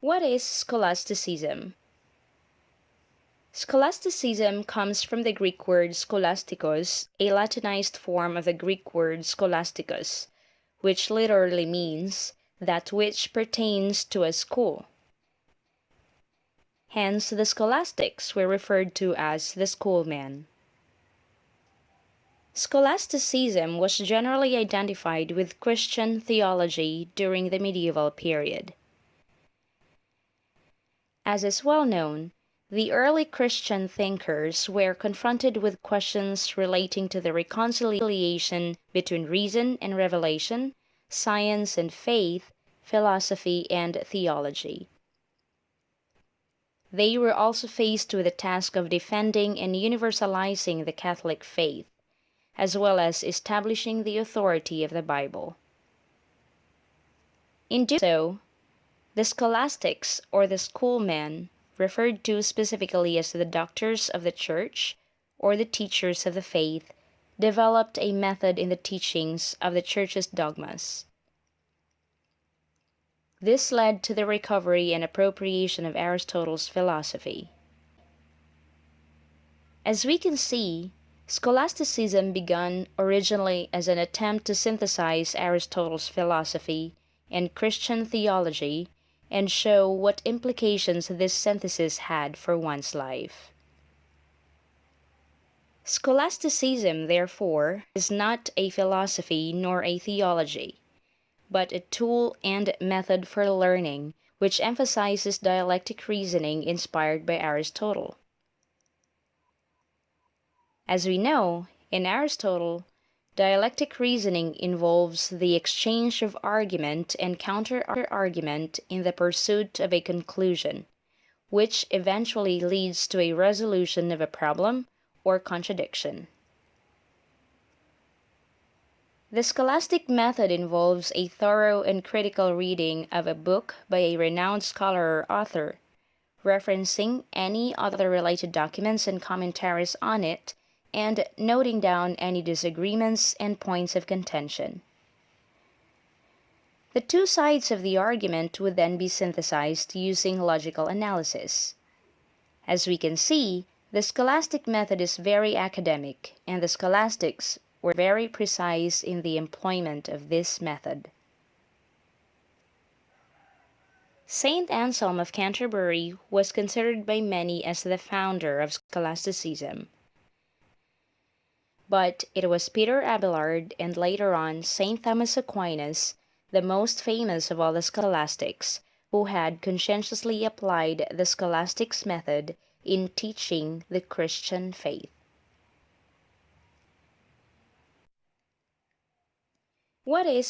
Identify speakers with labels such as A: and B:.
A: What is scholasticism? Scholasticism comes from the Greek word scholastikos, a Latinized form of the Greek word scholasticus, which literally means that which pertains to a school. Hence the scholastics were referred to as the schoolmen. Scholasticism was generally identified with Christian theology during the medieval period. As is well known, the early Christian thinkers were confronted with questions relating to the reconciliation between reason and revelation, science and faith, philosophy and theology. They were also faced with the task of defending and universalizing the Catholic faith, as well as establishing the authority of the Bible. In doing so, the scholastics, or the schoolmen, referred to specifically as the doctors of the church, or the teachers of the faith, developed a method in the teachings of the church's dogmas. This led to the recovery and appropriation of Aristotle's philosophy. As we can see, scholasticism began originally as an attempt to synthesize Aristotle's philosophy and Christian theology and show what implications this synthesis had for one's life. Scholasticism, therefore, is not a philosophy nor a theology, but a tool and method for learning which emphasizes dialectic reasoning inspired by Aristotle. As we know, in Aristotle, Dialectic reasoning involves the exchange of argument and counter-argument in the pursuit of a conclusion, which eventually leads to a resolution of a problem or contradiction. The scholastic method involves a thorough and critical reading of a book by a renowned scholar or author, referencing any other related documents and commentaries on it, and noting down any disagreements and points of contention. The two sides of the argument would then be synthesized using logical analysis. As we can see, the scholastic method is very academic, and the scholastics were very precise in the employment of this method. Saint Anselm of Canterbury was considered by many as the founder of scholasticism but it was Peter Abelard and later on St. Thomas Aquinas, the most famous of all the scholastics, who had conscientiously applied the scholastics method in teaching the Christian faith. What is